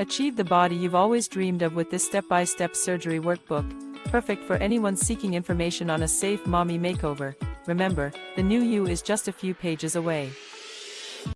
Achieve the body you've always dreamed of with this step-by-step surgery workbook, perfect for anyone seeking information on a safe mommy makeover. Remember, the new you is just a few pages away.